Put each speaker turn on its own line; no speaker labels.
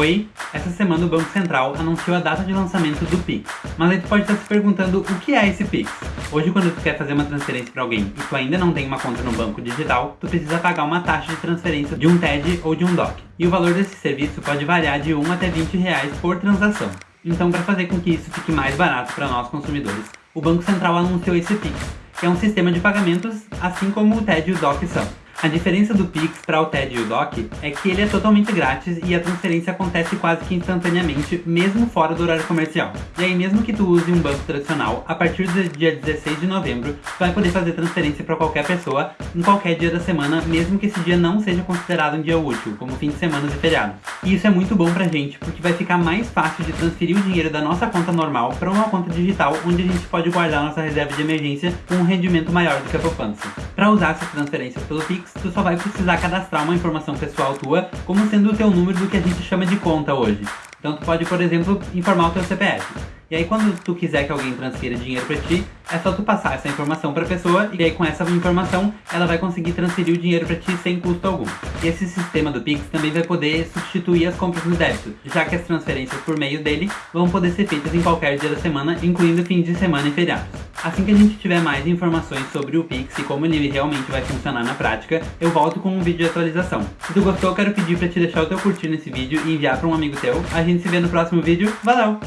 Oi, essa semana o Banco Central anunciou a data de lançamento do Pix. Mas aí tu pode estar se perguntando o que é esse Pix. Hoje quando tu quer fazer uma transferência para alguém e tu ainda não tem uma conta no banco digital, tu precisa pagar uma taxa de transferência de um TED ou de um DOC. E o valor desse serviço pode variar de 1 até 20 reais por transação. Então para fazer com que isso fique mais barato para nós consumidores, o Banco Central anunciou esse Pix, que é um sistema de pagamentos assim como o TED e o DOC são. A diferença do Pix para o TED e o DOC é que ele é totalmente grátis e a transferência acontece quase que instantaneamente, mesmo fora do horário comercial. E aí mesmo que tu use um banco tradicional, a partir do dia 16 de novembro, tu vai poder fazer transferência para qualquer pessoa em qualquer dia da semana, mesmo que esse dia não seja considerado um dia útil, como fim de semana e feriados. E isso é muito bom pra gente, porque vai ficar mais fácil de transferir o dinheiro da nossa conta normal para uma conta digital, onde a gente pode guardar nossa reserva de emergência com um rendimento maior do que a poupança. Para usar essas transferências pelo Pix, tu só vai precisar cadastrar uma informação pessoal tua como sendo o teu número do que a gente chama de conta hoje. Então tu pode, por exemplo, informar o teu CPF. E aí quando tu quiser que alguém transfira dinheiro para ti, é só tu passar essa informação para a pessoa e aí com essa informação ela vai conseguir transferir o dinheiro para ti sem custo algum. E esse sistema do Pix também vai poder substituir as compras no débito, já que as transferências por meio dele vão poder ser feitas em qualquer dia da semana, incluindo fins de semana e feriados. Assim que a gente tiver mais informações sobre o Pix e como ele realmente vai funcionar na prática, eu volto com um vídeo de atualização. Se tu gostou, quero pedir para te deixar o teu curtir nesse vídeo e enviar para um amigo teu. A gente se vê no próximo vídeo. Valeu!